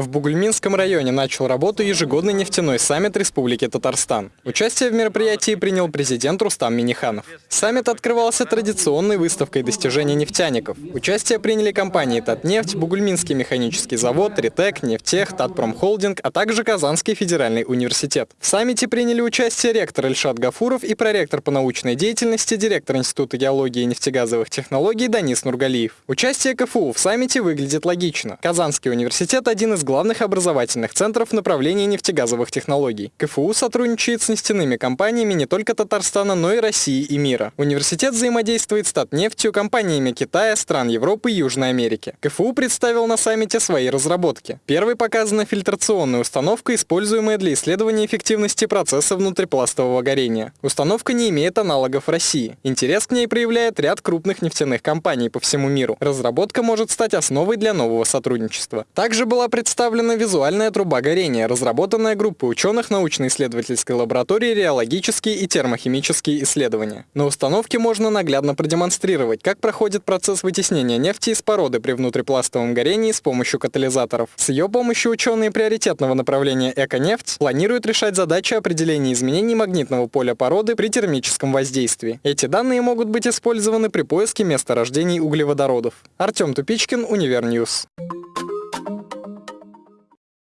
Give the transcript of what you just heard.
В Бугульминском районе начал работу ежегодный нефтяной саммит Республики Татарстан. Участие в мероприятии принял президент Рустам Миниханов. Саммит открывался традиционной выставкой достижений нефтяников. Участие приняли компании «Татнефть», Бугульминский механический завод, «Ритек», «Нефтех», «Татпромхолдинг», а также Казанский федеральный университет. В саммите приняли участие ректор Эльшат Гафуров и проректор по научной деятельности, директор Института геологии и нефтегазовых технологий Данис Нургалиев. Участие КФУ в саммите выглядит логично. Казанский университет – один из главных образовательных центров направления нефтегазовых технологий. КФУ сотрудничает с нефтяными компаниями не только Татарстана, но и России и мира. Университет взаимодействует с Татнефтью, компаниями Китая, стран Европы и Южной Америки. КФУ представил на саммите свои разработки. Первой показана фильтрационная установка, используемая для исследования эффективности процесса внутрипластового горения. Установка не имеет аналогов в России. Интерес к ней проявляет ряд крупных нефтяных компаний по всему миру. Разработка может стать основой для нового сотрудничества. Также была представлена представлена визуальная труба горения, разработанная группой ученых научно-исследовательской лаборатории реологические и термохимические исследования. На установке можно наглядно продемонстрировать, как проходит процесс вытеснения нефти из породы при внутрипластовом горении с помощью катализаторов. С ее помощью ученые приоритетного направления «Эко-нефть» планируют решать задачи определения изменений магнитного поля породы при термическом воздействии. Эти данные могут быть использованы при поиске месторождений углеводородов. Артем Тупичкин, Univer News.